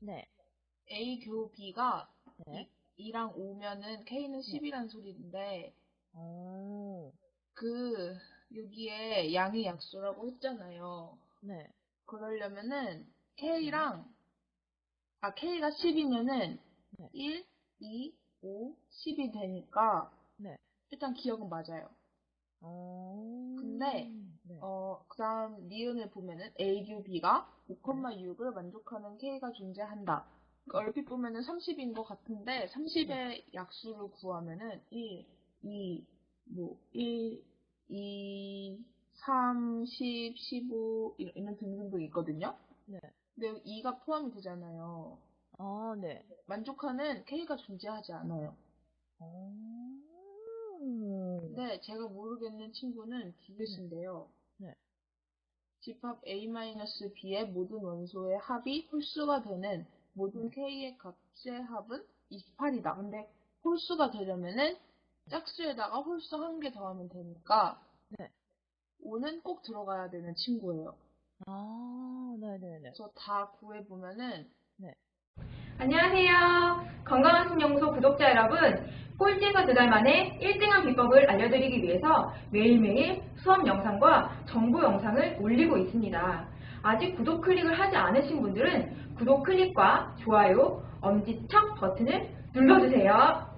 네. A 교 B가 네. 2랑 5면은 K는 10이란 소리인데 오. 그 여기에 양의 약수라고 했잖아요. 네. 그러려면은 K랑 아 K가 10이면은 네. 1, 2, 5, 10이 되니까 네. 일단 기억은 맞아요. 오. 근데, 네. 어, 그 다음 니은을 보면은 A, U, B가 5,6을 만족하는 K가 존재한다. 그러니까 얼핏 보면은 30인 것 같은데 30의 약수를 구하면은 1, 2, 뭐 1, 2, 3, 10, 15 이런, 등등등 있거든요. 네. 근데 여기 2가 포함이 되잖아요. 아, 네. 만족하는 K가 존재하지 않아요. 오. 근데 제가 모르겠는 친구는 디귿인데요. 네. 집합 A-B의 모든 원소의 합이 홀수가 되는 모든 K의 값의 합은 28이다. 근데 홀수가 되려면은 짝수에다가 홀수 한 개 더하면 되니까 네. 5는 꼭 들어가야 되는 친구예요. 아, 네네네. 그래서 다 구해보면은 안녕하세요. 건강한 신영소 구독자 여러분. 꼴찌에서 두달 만에 1등한 비법을 알려드리기 위해서 매일매일 수업 영상과 정보 영상을 올리고 있습니다. 아직 구독 클릭을 하지 않으신 분들은 구독 클릭과 좋아요, 엄지척 버튼을 눌러주세요.